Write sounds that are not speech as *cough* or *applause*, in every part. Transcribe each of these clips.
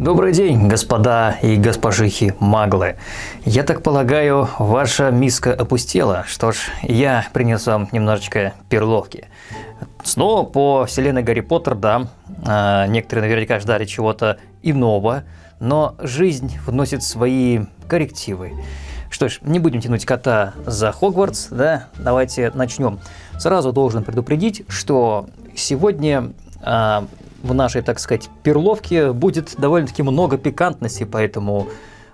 Добрый день, господа и госпожихи маглы. Я так полагаю, ваша миска опустела. Что ж, я принес вам немножечко перловки. Снова по вселенной Гарри Поттер, да, а, некоторые наверняка ждали чего-то иного, но жизнь вносит свои коррективы. Что ж, не будем тянуть кота за Хогвартс, да, давайте начнем. Сразу должен предупредить, что сегодня а, в нашей, так сказать, перловке будет довольно-таки много пикантности, поэтому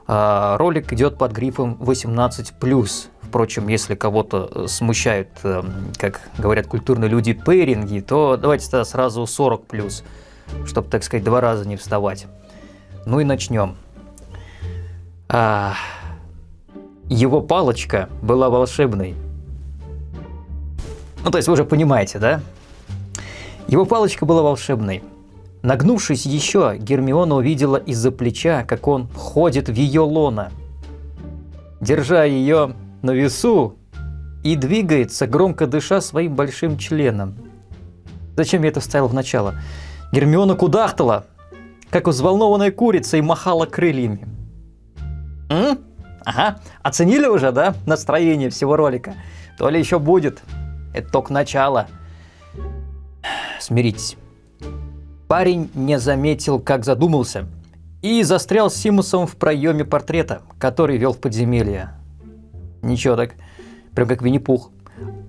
э, ролик идет под грифом 18+. Впрочем, если кого-то э, смущают, э, как говорят культурные люди, пейринги, то давайте тогда сразу 40+, чтобы, так сказать, два раза не вставать. Ну и начнем. А, его палочка была волшебной. Ну, то есть вы уже понимаете, да? Его палочка была волшебной. Нагнувшись еще, Гермиона увидела из-за плеча, как он ходит в ее лона. Держа ее на весу и двигается, громко дыша своим большим членом. Зачем я это вставил в начало? Гермиона кудахтала, как взволнованная курица, и махала крыльями. М? Ага, оценили уже, да, настроение всего ролика? То ли еще будет. Это только начало. Смиритесь. Парень не заметил, как задумался, и застрял с Симусом в проеме портрета, который вел в подземелье. Ничего так, прям как Винни-Пух.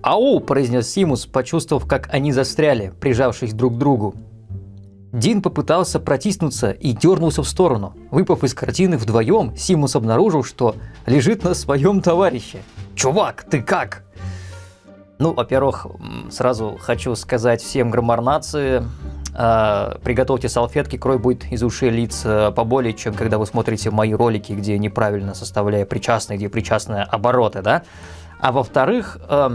«Ау!» – произнес Симус, почувствовав, как они застряли, прижавшись друг к другу. Дин попытался протиснуться и дернулся в сторону. Выпав из картины вдвоем, Симус обнаружил, что лежит на своем товарище. «Чувак, ты как?» Ну, во-первых, сразу хочу сказать всем граммар нации, а, приготовьте салфетки, кровь будет из ушей лиц поболее, чем когда вы смотрите мои ролики, где неправильно составляя причастные, где причастные обороты, да? А во-вторых, э,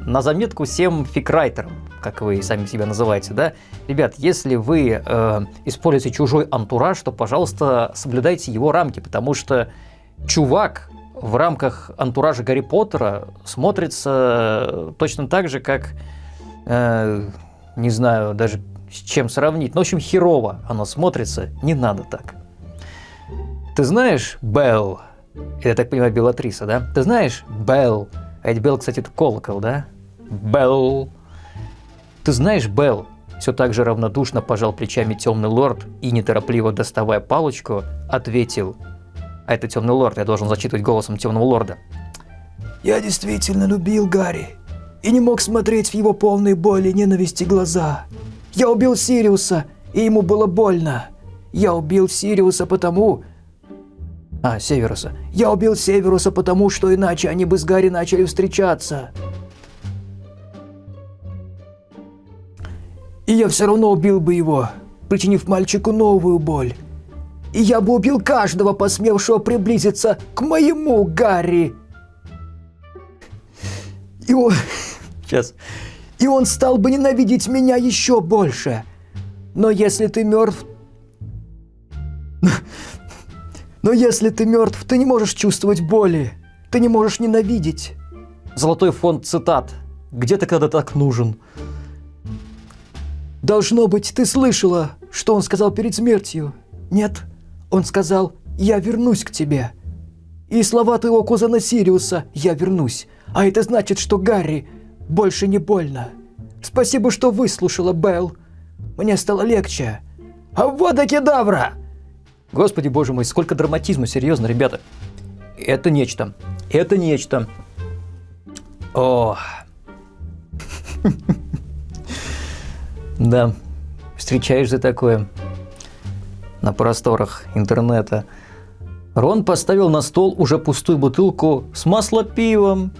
на заметку всем фикрайтерам, как вы сами себя называете, да? Ребят, если вы э, используете чужой антураж, то, пожалуйста, соблюдайте его рамки, потому что чувак в рамках антуража Гарри Поттера смотрится точно так же, как, э, не знаю, даже с чем сравнить. Ну, в общем, херово оно смотрится, не надо так. Ты знаешь, Белл, я так понимаю, Белатриса, да? Ты знаешь, Белл, а ведь Белл, кстати, это колокол, да? Белл. Ты знаешь, Белл, все так же равнодушно пожал плечами темный лорд и, неторопливо доставая палочку, ответил. А это темный лорд, я должен зачитывать голосом темного лорда. Я действительно любил Гарри и не мог смотреть в его полные боли и ненависти глаза. Я убил Сириуса, и ему было больно. Я убил Сириуса потому... А, Северуса. Я убил Северуса потому, что иначе они бы с Гарри начали встречаться. И я все равно убил бы его, причинив мальчику новую боль. И я бы убил каждого, посмевшего приблизиться к моему Гарри. И он... Сейчас и он стал бы ненавидеть меня еще больше. Но если ты мертв... Но если ты мертв, ты не можешь чувствовать боли. Ты не можешь ненавидеть. Золотой фонд цитат. Где ты когда так нужен? Должно быть, ты слышала, что он сказал перед смертью. Нет, он сказал, я вернусь к тебе. И слова твоего кузена Сириуса «я вернусь». А это значит, что Гарри больше не больно. Спасибо, что выслушала, Белл. Мне стало легче. А вот и кедавра! Господи боже мой, сколько драматизма, серьезно, ребята. Это нечто. Это нечто. О. *laughs* Да, встречаешь за такое на просторах интернета. Рон поставил на стол уже пустую бутылку с маслопивом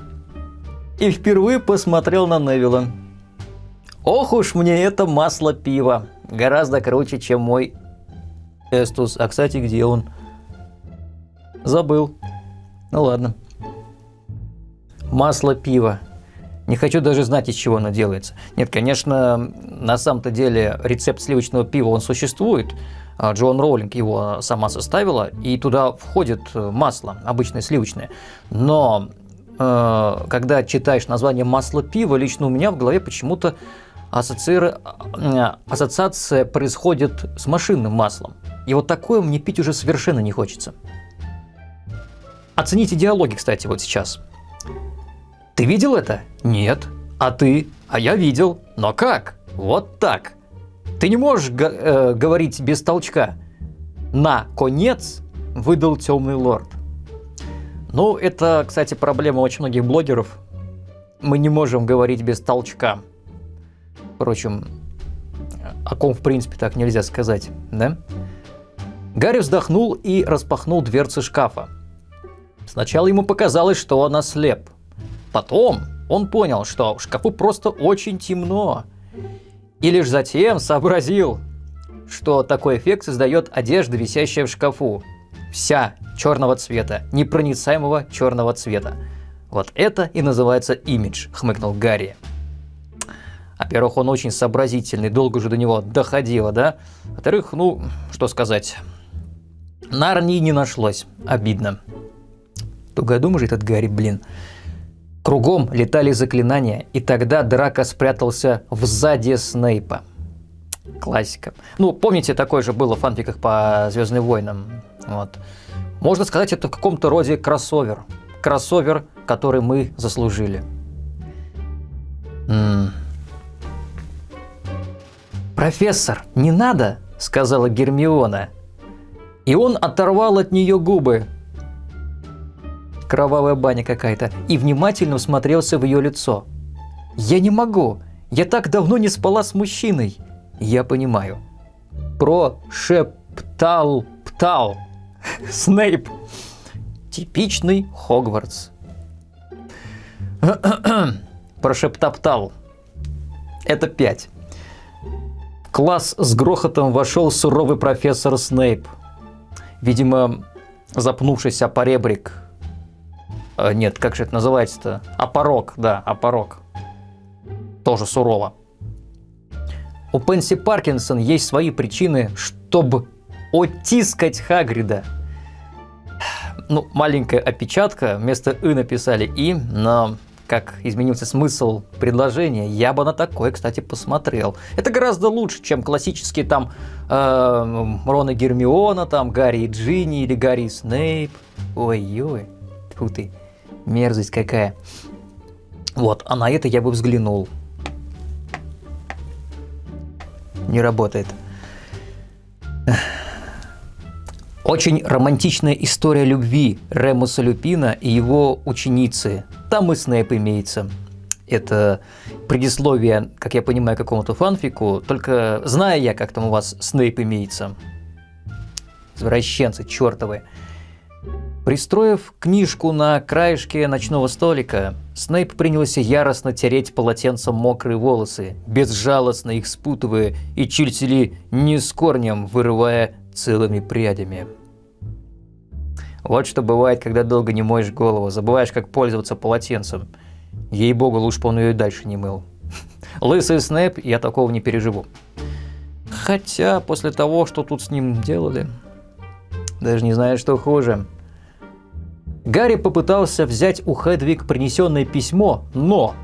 и впервые посмотрел на Невилла. Ох уж мне это масло пива. Гораздо круче, чем мой Эстус. А, кстати, где он? Забыл. Ну ладно. Масло пива. Не хочу даже знать, из чего оно делается. Нет, конечно, на самом-то деле рецепт сливочного пива, он существует. А, Джоан Роулинг его сама составила, и туда входит масло, обычное сливочное. Но когда читаешь название масла пива, лично у меня в голове почему-то ассоциир... э, ассоциация происходит с машинным маслом. И вот такое мне пить уже совершенно не хочется. Оцените диалоги, кстати, вот сейчас. Ты видел это? Нет. А ты? А я видел. Но как? Вот так. Ты не можешь э, говорить без толчка. На конец выдал темный лорд. Ну, это, кстати, проблема очень многих блогеров. Мы не можем говорить без толчка. Впрочем, о ком в принципе так нельзя сказать, да? Гарри вздохнул и распахнул дверцы шкафа. Сначала ему показалось, что он ослеп. Потом он понял, что в шкафу просто очень темно. И лишь затем сообразил, что такой эффект создает одежда, висящая в шкафу. Вся черного цвета, непроницаемого черного цвета. Вот это и называется имидж, хмыкнул Гарри. Во-первых, он очень сообразительный, долго же до него доходило, да? Во-вторых, ну, что сказать, Нарнии не нашлось, обидно. Тугодум же этот Гарри, блин. Кругом летали заклинания, и тогда Драко спрятался в заде Снейпа. Классика. Ну, помните, такое же было в фанфиках по Звездным войнам. Вот. Можно сказать, это в каком-то роде кроссовер. Кроссовер, который мы заслужили. М -м. «Профессор, не надо!» — сказала Гермиона. И он оторвал от нее губы кровавая баня какая-то, и внимательно всмотрелся в ее лицо. «Я не могу! Я так давно не спала с мужчиной!» «Я понимаю». Прошептал птал. Снейп. Типичный Хогвартс. *coughs* Прошептоптал. Это пять. класс с грохотом вошел суровый профессор Снейп. Видимо, запнувшись о поребрик Э, нет, как же это называется-то? Опорок, да, опорок. Тоже сурово. У Пенси Паркинсон есть свои причины, чтобы оттискать Хагрида. Ну, маленькая опечатка, вместо «и» написали «и», но как изменился смысл предложения, я бы на такое, кстати, посмотрел. Это гораздо лучше, чем классические там э, Рон и Гермиона, там Гарри и Джинни или Гарри и Снейп. Ой-ой, тьфу ты. Мерзость какая. Вот, а на это я бы взглянул. Не работает. Очень романтичная история любви Ремуса Люпина и его ученицы. Там и Снэп имеется. Это предисловие, как я понимаю, какому-то фанфику, только зная я, как там у вас Снейп имеется. Извращенцы чертовы. Пристроив книжку на краешке ночного столика, Снейп принялся яростно тереть полотенцем мокрые волосы, безжалостно их спутывая и чуть ли не с корнем вырывая целыми прядями. Вот что бывает, когда долго не моешь голову, забываешь, как пользоваться полотенцем. Ей-богу, лучше бы он ее и дальше не мыл. *laughs* Лысый Снэп, я такого не переживу. Хотя, после того, что тут с ним делали, даже не знаю, что хуже. Гарри попытался взять у Хедвиг принесенное письмо, но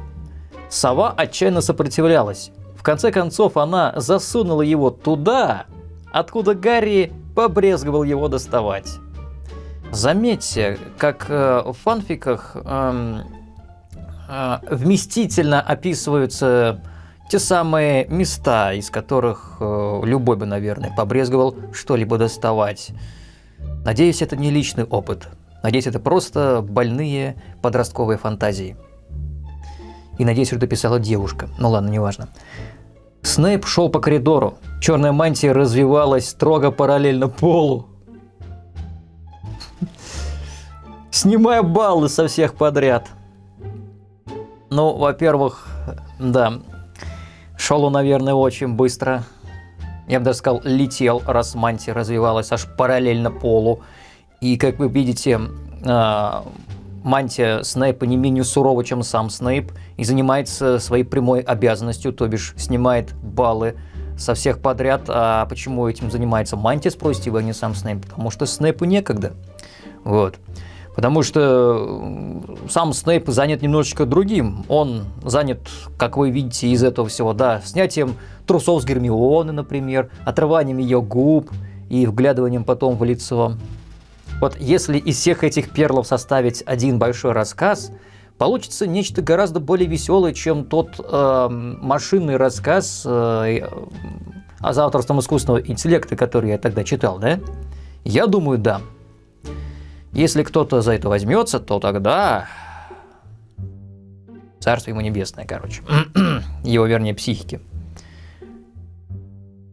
сова отчаянно сопротивлялась. В конце концов, она засунула его туда, откуда Гарри побрезговал его доставать. Заметьте, как э, в фанфиках э, э, вместительно описываются те самые места, из которых э, любой бы, наверное, побрезговал что-либо доставать. Надеюсь, это не личный опыт. Надеюсь, это просто больные подростковые фантазии. И надеюсь, что это писала девушка. Ну ладно, неважно. Снейп шел по коридору. Черная мантия развивалась строго параллельно полу. Снимая баллы со всех подряд. Ну, во-первых, да, шел он, наверное, очень быстро. Я бы даже сказал, летел, раз мантия развивалась аж параллельно полу. И, как вы видите, а, мантия Снейпа не менее сурова, чем сам Снейп, и занимается своей прямой обязанностью, то бишь снимает баллы со всех подряд. А почему этим занимается мантия, спросите вы, а не сам Снейп? Потому что Снейпу некогда. Вот. Потому что сам Снейп занят немножечко другим. Он занят, как вы видите из этого всего, да, снятием трусов с Гермионы, например, отрыванием ее губ и вглядыванием потом в лицо. Вот если из всех этих перлов составить один большой рассказ, получится нечто гораздо более веселое, чем тот э, машинный рассказ э, о завтрашнем искусственного интеллекта, который я тогда читал, да? Я думаю, да. Если кто-то за это возьмется, то тогда... Царство ему небесное, короче. *clears throat* Его, вернее, психики.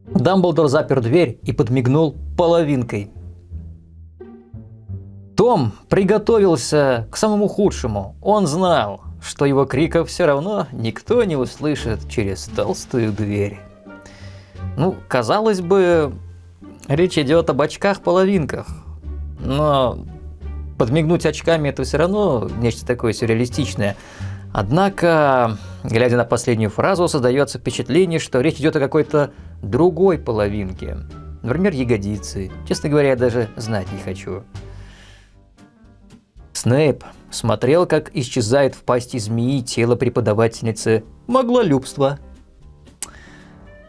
Дамблдор запер дверь и подмигнул половинкой. Том приготовился к самому худшему. Он знал, что его криков все равно никто не услышит через толстую дверь. Ну, казалось бы, речь идет об очках-половинках. Но подмигнуть очками это все равно нечто такое сюрреалистичное. Однако, глядя на последнюю фразу, создается впечатление, что речь идет о какой-то другой половинке. Например, ягодицы. Честно говоря, я даже знать не хочу. Снейп смотрел, как исчезает в пасти змеи тело преподавательницы маглолюбства.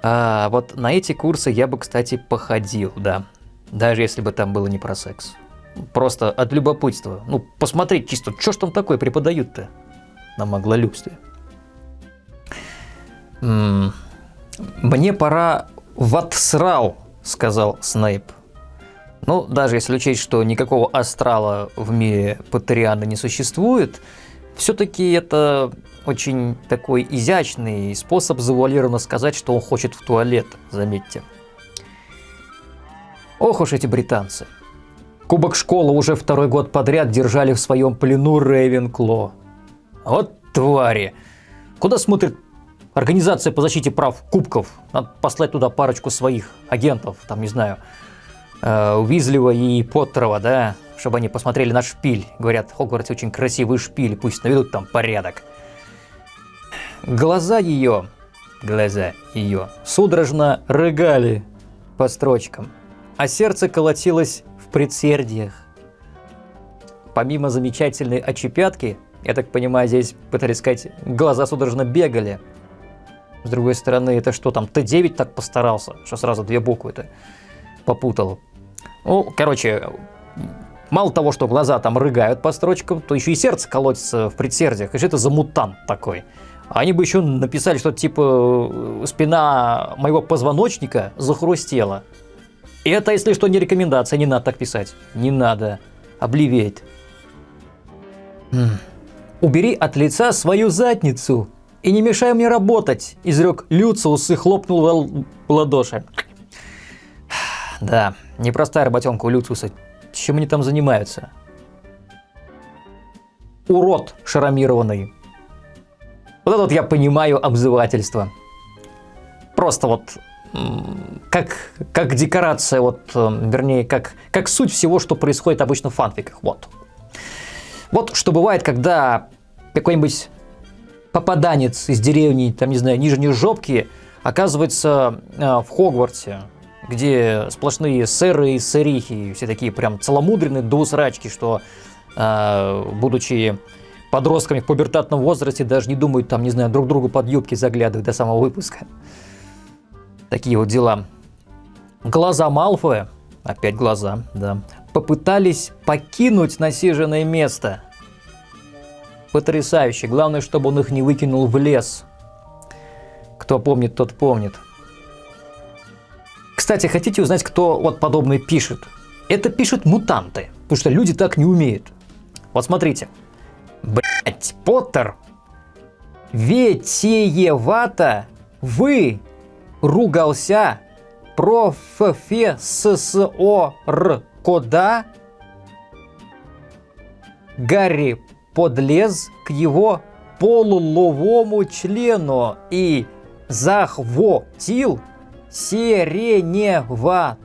А вот на эти курсы я бы, кстати, походил, да. Даже если бы там было не про секс. Просто от любопытства. Ну, посмотреть чисто, что ж там такое преподают-то на маглолюбстве. М -м «Мне пора в отсрал», — сказал Снейп. Ну, даже если учесть, что никакого астрала в мире Патериана не существует, все-таки это очень такой изящный способ завуалированно сказать, что он хочет в туалет, заметьте. Ох уж эти британцы. Кубок школы уже второй год подряд держали в своем плену Рейвенкло. Вот твари. Куда смотрит Организация по защите прав кубков? Надо послать туда парочку своих агентов, там, не знаю, э, и Поттерова, да, чтобы они посмотрели на шпиль. Говорят, Хогвартс очень красивый шпиль, пусть наведут там порядок. Глаза ее, глаза ее, судорожно рыгали по строчкам, а сердце колотилось в предсердиях. Помимо замечательной очепятки, я так понимаю, здесь пытались сказать, глаза судорожно бегали. С другой стороны, это что там, Т9 так постарался, что сразу две буквы-то попутал. Ну, короче, мало того, что глаза там рыгают по строчкам, то еще и сердце колотится в предсердиях. И что это за мутант такой? Они бы еще написали что-то типа «спина моего позвоночника захрустела». И это, если что, не рекомендация, не надо так писать. Не надо. Обливеет. «Убери от лица свою задницу и не мешай мне работать», – изрек Люциус и хлопнул в ладоши. Да, непростая работенка у Люциуса. Чем они там занимаются? Урод шаромированный. Вот это вот я понимаю обзывательство. Просто вот как, как декорация, вот, вернее, как, как суть всего, что происходит обычно в фанфиках. Вот. Вот что бывает, когда какой-нибудь попаданец из деревни, там, не знаю, Нижней Жопки, оказывается э, в Хогвартсе, где сплошные сэры и сэрихи, все такие прям целомудренные до усрачки, что, э, будучи подростками в пубертатном возрасте, даже не думают там, не знаю, друг другу под юбки заглядывать до самого выпуска. Такие вот дела. Глаза Малфоя, опять глаза, да, попытались покинуть насиженное место. Потрясающе. Главное, чтобы он их не выкинул в лес. Кто помнит, тот помнит. Кстати, хотите узнать, кто вот подобное пишет? Это пишут мутанты, потому что люди так не умеют. Вот смотрите. Блять, Поттер, ветеевато вы ругался профессор кода Гарри подлез к его полуловому члену и захватил сиреневато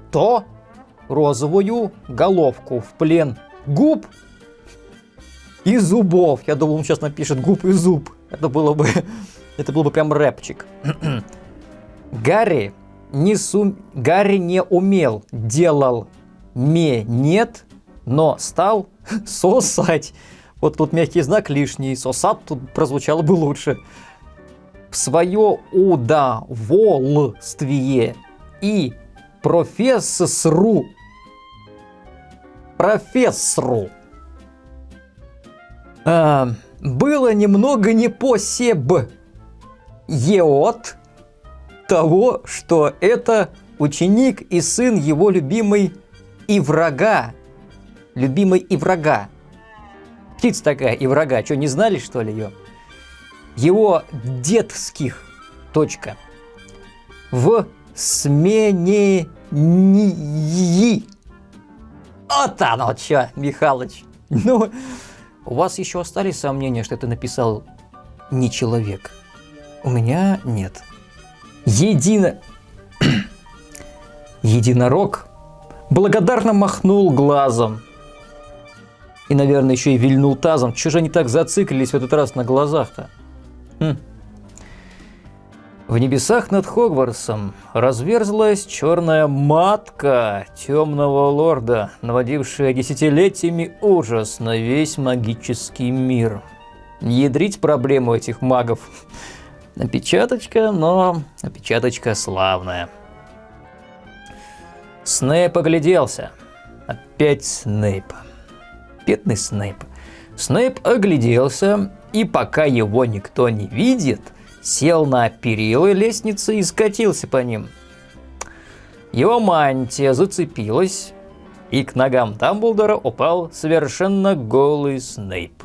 розовую головку в плен губ и зубов. Я думал, он сейчас напишет губ и зуб. Это было бы, *laughs* это был бы прям рэпчик. *clears throat* Гарри не, сум... Гарри не умел, делал ме нет, но стал *laughs* Сосать. Вот тут мягкий знак лишний. Сосат тут прозвучало бы лучше. В свое удовольствие и профессору профессору а, было немного не по себ от того, что это ученик и сын его любимой и врага. Любимой и врага. Птица такая и врага. Что, не знали, что ли, ее? Его детских. Точка. В смене ни. Вот оно что, Михалыч. Ну, у вас еще остались сомнения, что это написал не человек? У меня нет. Едино... *clears throat* Единорог благодарно махнул глазом. И, наверное, еще и вильнул тазом. Чего же они так зациклились в этот раз на глазах-то? Хм. В небесах над Хогвартсом разверзлась черная матка темного лорда, наводившая десятилетиями ужас на весь магический мир. Ядрить проблему этих магов. Опечаточка, но опечаточка славная. Снейп огляделся. Опять Снейп. Бедный Снейп. Снейп огляделся, и пока его никто не видит – сел на перилы лестницы и скатился по ним. Его мантия зацепилась, и к ногам Дамблдора упал совершенно голый Снейп.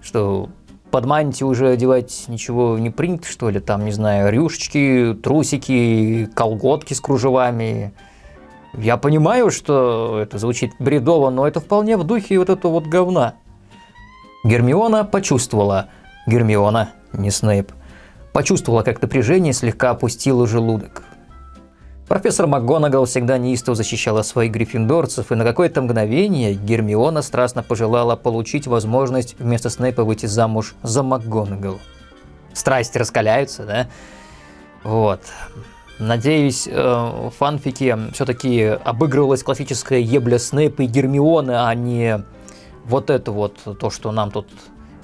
Что, под мантию уже одевать ничего не принято, что ли? Там, не знаю, рюшечки, трусики, колготки с кружевами. Я понимаю, что это звучит бредово, но это вполне в духе вот этого вот говна. Гермиона почувствовала. Гермиона не Снейп, почувствовала, как напряжение слегка опустило желудок. Профессор МакГонагал всегда неистово защищала своих гриффиндорцев, и на какое-то мгновение Гермиона страстно пожелала получить возможность вместо Снейпа выйти замуж за МакГонагал. Страсти раскаляются, да? Вот. Надеюсь, э, в фанфике все-таки обыгрывалась классическая ебля Снейпа и Гермионы, а не вот это вот, то, что нам тут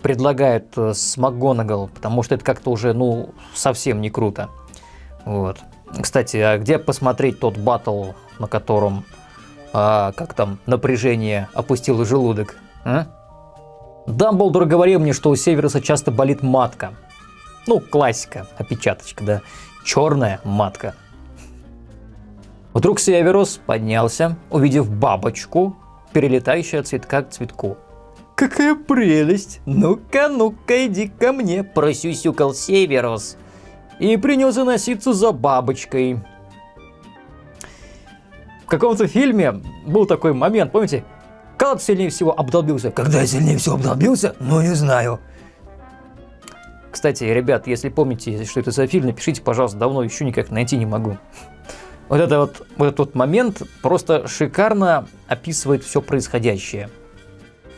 предлагает э, с МакГонагал, потому что это как-то уже, ну, совсем не круто. Вот. Кстати, а где посмотреть тот батл, на котором, а, как там, напряжение опустило желудок? А? Дамблдор говорил мне, что у Северуса часто болит матка. Ну, классика, опечаточка, да. Черная матка. Вдруг Северус поднялся, увидев бабочку, перелетающую от цветка к цветку. Какая прелесть! Ну-ка, ну-ка, иди ко мне, просюсюкал Северус. И принялся носиться за бабочкой. В каком-то фильме был такой момент, помните? Когда сильнее всего обдолбился? Когда я сильнее всего обдолбился? Ну, не знаю. Кстати, ребят, если помните, что это за фильм, напишите, пожалуйста, давно еще никак найти не могу. Вот, это вот, вот этот вот момент просто шикарно описывает все происходящее.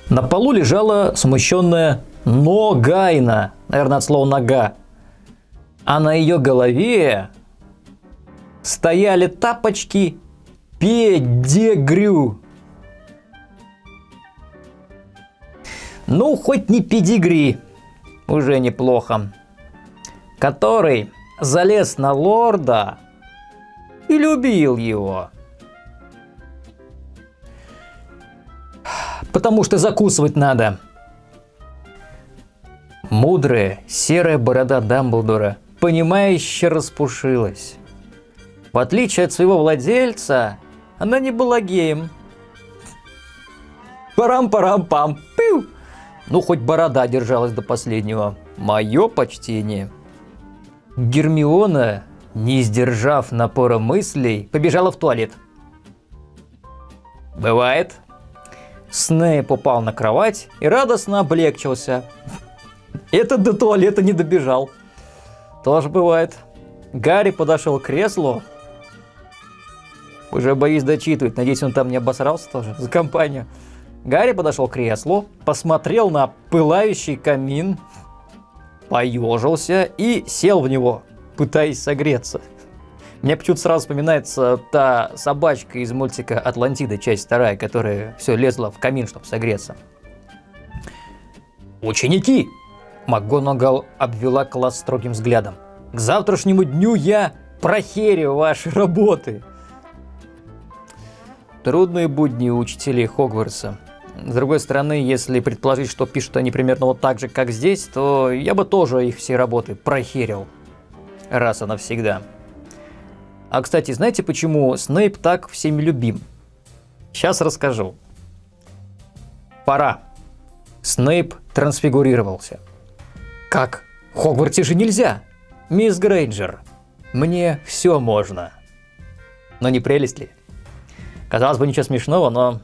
На полу лежала смущенная Ногайна, наверное, от слова нога. А на ее голове стояли тапочки педигрю. Ну, хоть не педигри, уже неплохо. Который залез на лорда и любил его. потому что закусывать надо. Мудрая серая борода Дамблдора, понимающе распушилась. В отличие от своего владельца, она не была геем. Парам-парам-пам, пиу! Ну, хоть борода держалась до последнего. Мое почтение. Гермиона, не сдержав напора мыслей, побежала в туалет. Бывает, Снейп упал на кровать и радостно облегчился. Этот до туалета не добежал. Тоже бывает. Гарри подошел к креслу. Уже боюсь дочитывать. Надеюсь, он там не обосрался тоже за компанию. Гарри подошел к креслу, посмотрел на пылающий камин, поежился и сел в него, пытаясь согреться. Мне почему-то сразу вспоминается та собачка из мультика «Атлантида», часть вторая, которая все лезла в камин, чтобы согреться. «Ученики!» МакГонагал обвела класс строгим взглядом. «К завтрашнему дню я прохерю ваши работы!» Трудные будни у учителей Хогвартса. С другой стороны, если предположить, что пишут они примерно вот так же, как здесь, то я бы тоже их все работы прохерил. Раз и навсегда. А, кстати, знаете, почему Снейп так всеми любим? Сейчас расскажу. Пора. Снейп трансфигурировался. Как? В Хогвартсе же нельзя. Мисс Грейнджер, мне все можно. Но не прелесть ли? Казалось бы, ничего смешного, но...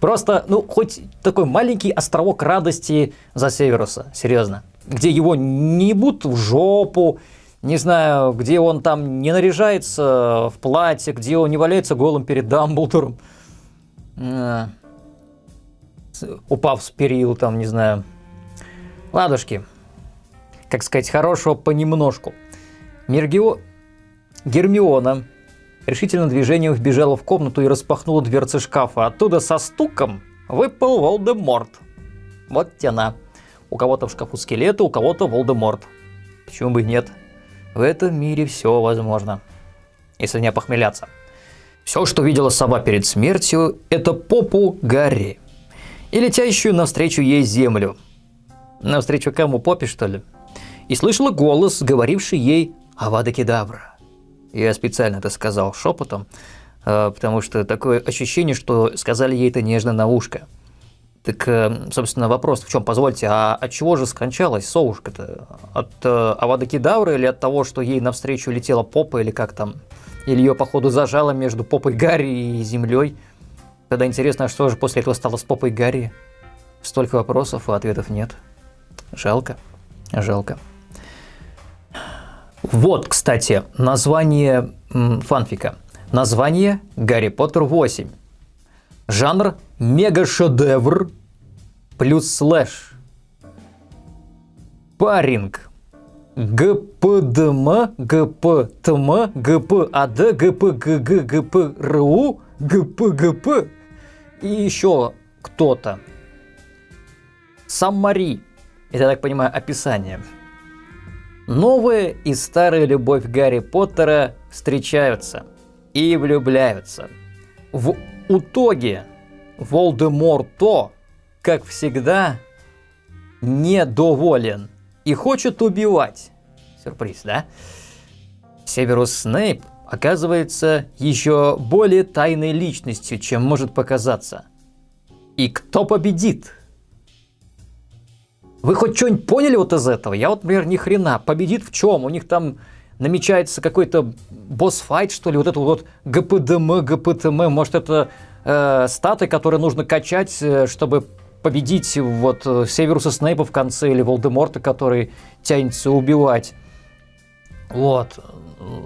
Просто, ну, хоть такой маленький островок радости за Северуса, серьезно. Где его не будут в жопу, не знаю, где он там не наряжается в платье, где он не валяется голым перед Дамблдором. А, упав с перил, там, не знаю. Ладушки. Как сказать, хорошего понемножку. Мергио... Гермиона решительным движением вбежала в комнату и распахнула дверцы шкафа. Оттуда со стуком выпал Волдеморт. Вот тяна. У кого-то в шкафу скелеты, у кого-то Волдеморт. Почему бы и нет? В этом мире все возможно. Если не похмеляться. Все, что видела сова перед смертью, это попу Гарри. И летящую навстречу ей землю. Навстречу кому попе, что ли? И слышала голос, говоривший ей «Авада Кедавра». Я специально это сказал шепотом, э, потому что такое ощущение, что сказали ей это нежно на ушко. Так, э, собственно, вопрос в чем? Позвольте, а от чего же скончалась совушка-то? От э, Авада Кедавры или от того, что ей навстречу летела попа или как там? Или ее, походу, зажало между попой Гарри и землей? Тогда интересно, а что же после этого стало с попой Гарри? Столько вопросов, а ответов нет. Жалко, жалко. Вот, кстати, название фанфика. Название «Гарри Поттер 8». Жанр мега-шедевр плюс слэш. Паринг. ГПДМ, ГПТМ, ГПАД, ГПГГ, ГПРУ, ГПГП и еще кто-то. Саммари. Это, я так понимаю, описание. Новая и старая любовь Гарри Поттера встречаются и влюбляются. В итоге Волдеморто, как всегда, недоволен и хочет убивать. Сюрприз, да? Северус Снейп оказывается еще более тайной личностью, чем может показаться. И кто победит? Вы хоть что-нибудь поняли вот из этого? Я вот, например, ни хрена. Победит в чем? У них там намечается какой-то босс-файт, что ли, вот это вот ГПДМ, ГПТМ, может это э, статы, которые нужно качать, э, чтобы победить вот э, Северуса Снейпа в конце или Волдеморта, который тянется убивать. Вот.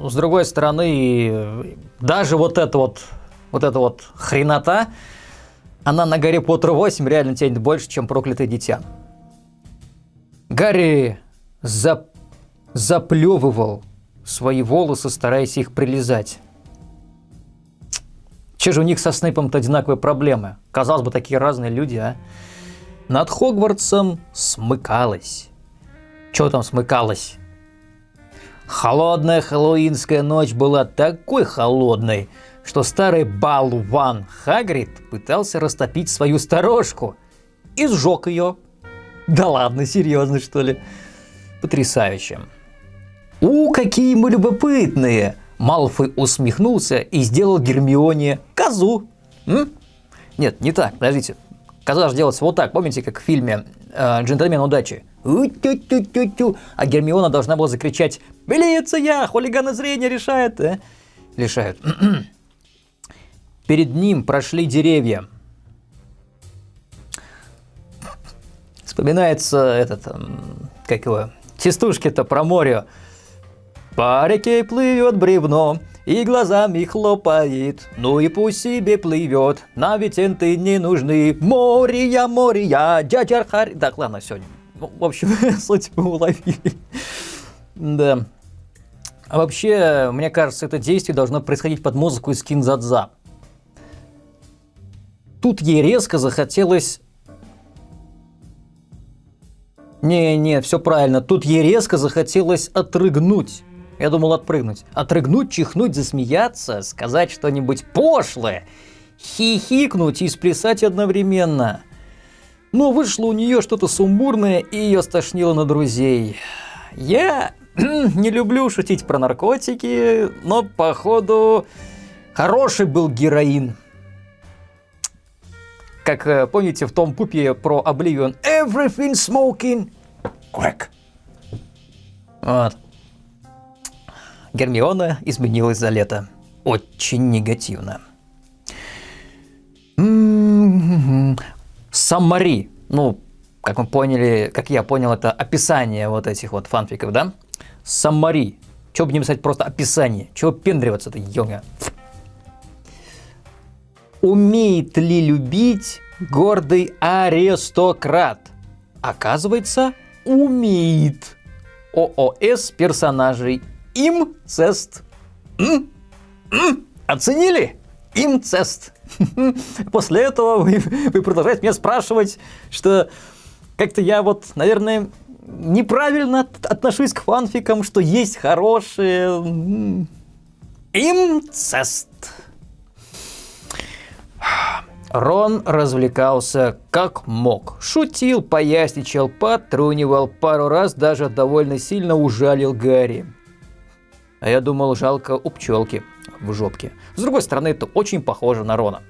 С другой стороны, даже вот это вот, вот эта вот хренота, она на Гарри Поттер 8 реально тянет больше, чем Проклятое Дитя. Гарри зап... заплевывал свои волосы, стараясь их прилизать. Че же у них со Снейпом-то одинаковые проблемы? Казалось бы, такие разные люди, а? Над Хогвартсом смыкалось. Что там смыкалось? Холодная хэллоуинская ночь была такой холодной, что старый балван Хагрид пытался растопить свою сторожку и сжег ее. Да ладно, серьезно что ли? Потрясающе. У, какие мы любопытные! Малфой усмехнулся и сделал Гермионе козу. М? Нет, не так, подождите. Коза же делается вот так, помните, как в фильме э, «Джентльмен удачи»? У-тю-тю-тю-тю. А Гермиона должна была закричать «Милиция! Хулиганы зрения решает!» э? Лишают. *clears throat* Перед ним прошли деревья, Вспоминается этот, как его, частушки-то про море. По реке плывет бревно, и глазами хлопает, ну и пусть себе плывет, на ты не нужны. Моря, моря, дядя Харри. Так, ладно, сегодня. Ну, в общем, *laughs* суть вы уловили. Да. А вообще, мне кажется, это действие должно происходить под музыку из Кинзадза. Тут ей резко захотелось... Не-не, все правильно. Тут ей резко захотелось отрыгнуть. Я думал отпрыгнуть. Отрыгнуть, чихнуть, засмеяться, сказать что-нибудь пошлое, хихикнуть и сплясать одновременно. Но вышло у нее что-то сумбурное и ее стошнило на друзей. Я *clears throat* не люблю шутить про наркотики, но походу хороший был героин. Как э, помните в том пупе про Oblivion Everything smoking crack. Вот. Гермиона изменилась за лето. Очень негативно. Саммари. Ну, как мы поняли, как я понял, это описание вот этих вот фанфиков, да? Саммари. Чего бы не писать просто описание? Чего пендриваться-то, йога? Умеет ли любить гордый аристократ? Оказывается, умеет. ООС персонажей. Имцест. М? М? Оценили? Имцест. *laughs* После этого вы, вы продолжаете меня спрашивать, что как-то я вот, наверное, неправильно отношусь к фанфикам, что есть хорошие... Имцест. Рон развлекался как мог. Шутил, поясничал, потрунивал, пару раз даже довольно сильно ужалил Гарри. А я думал, жалко у пчелки в жопке. С другой стороны, это очень похоже на Рона.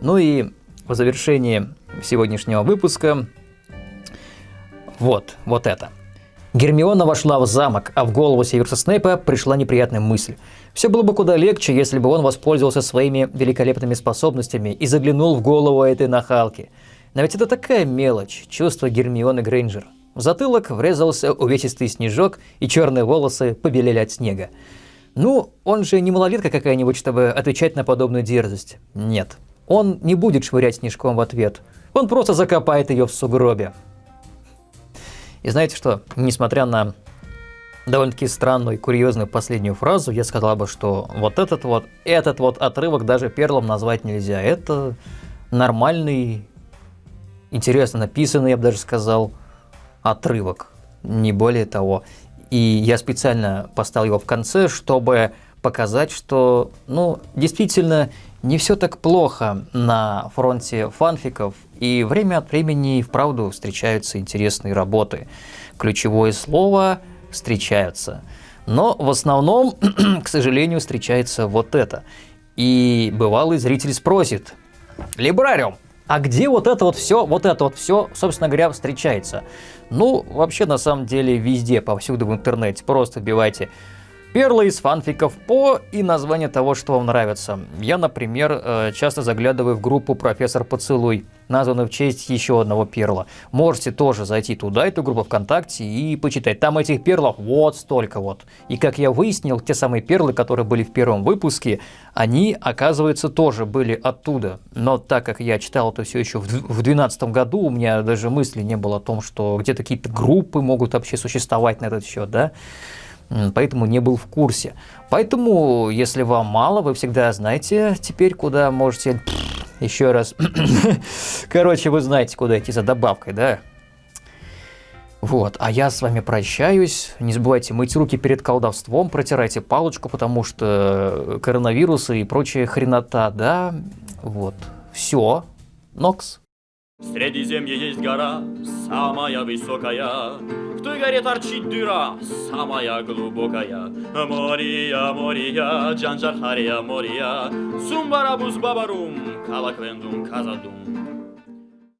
Ну и в завершении сегодняшнего выпуска вот, вот это. Гермиона вошла в замок, а в голову Северса Снейпа пришла неприятная мысль. Все было бы куда легче, если бы он воспользовался своими великолепными способностями и заглянул в голову этой нахалки. Но ведь это такая мелочь, чувство Гермионы Грейнджер. В затылок врезался увесистый снежок, и черные волосы побелели от снега. Ну, он же не малолетка какая-нибудь, чтобы отвечать на подобную дерзость. Нет, он не будет швырять снежком в ответ. Он просто закопает ее в сугробе. И знаете что? Несмотря на довольно-таки странную и курьезную последнюю фразу, я сказал бы, что вот этот вот, этот вот отрывок даже перлом назвать нельзя. Это нормальный, интересно написанный, я бы даже сказал, отрывок. Не более того. И я специально поставил его в конце, чтобы показать, что, ну, действительно, не все так плохо на фронте фанфиков, и время от времени и вправду встречаются интересные работы. Ключевое слово «встречаются». Но в основном, *clears throat* к сожалению, встречается вот это. И бывалый зритель спросит, «Либрариум, а где вот это вот все, вот это вот все, собственно говоря, встречается?» Ну, вообще, на самом деле, везде, повсюду в интернете. Просто вбивайте Перлы из фанфиков по и название того, что вам нравится. Я, например, э, часто заглядываю в группу «Профессор Поцелуй», названную в честь еще одного перла. Можете тоже зайти туда, эту группу ВКонтакте, и почитать. Там этих перлов вот столько вот. И как я выяснил, те самые перлы, которые были в первом выпуске, они, оказывается, тоже были оттуда. Но так как я читал это все еще в 2012 году, у меня даже мысли не было о том, что где-то какие-то группы могут вообще существовать на этот счет, да поэтому не был в курсе. Поэтому, если вам мало, вы всегда знаете теперь, куда можете... *clears throat* Еще раз. *clears throat* Короче, вы знаете, куда идти за добавкой, да? Вот, а я с вами прощаюсь. Не забывайте мыть руки перед колдовством, протирайте палочку, потому что коронавирусы и прочая хренота, да? Вот, все. Нокс. В Средиземье есть гора, самая высокая, В той горе торчит дыра, самая глубокая. Мория, Мория, Джанджархария, Мория, Сумбарабус Бабарум, Калаквендум, Казадум.